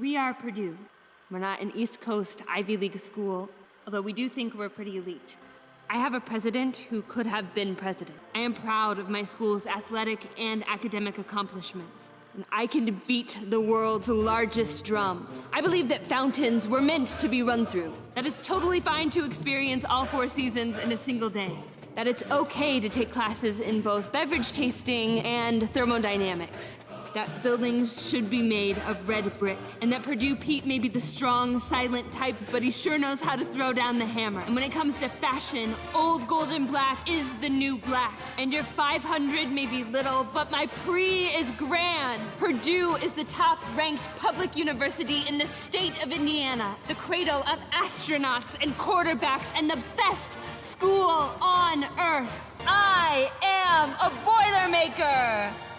We are Purdue. We're not an East Coast Ivy League school, although we do think we're pretty elite. I have a president who could have been president. I am proud of my school's athletic and academic accomplishments. And I can beat the world's largest drum. I believe that fountains were meant to be run through. That it's totally fine to experience all four seasons in a single day. That it's okay to take classes in both beverage tasting and thermodynamics that buildings should be made of red brick, and that Purdue Pete may be the strong, silent type, but he sure knows how to throw down the hammer. And when it comes to fashion, old golden black is the new black. And your 500 may be little, but my Prix is grand. Purdue is the top-ranked public university in the state of Indiana, the cradle of astronauts and quarterbacks, and the best school on earth. I am a Boilermaker!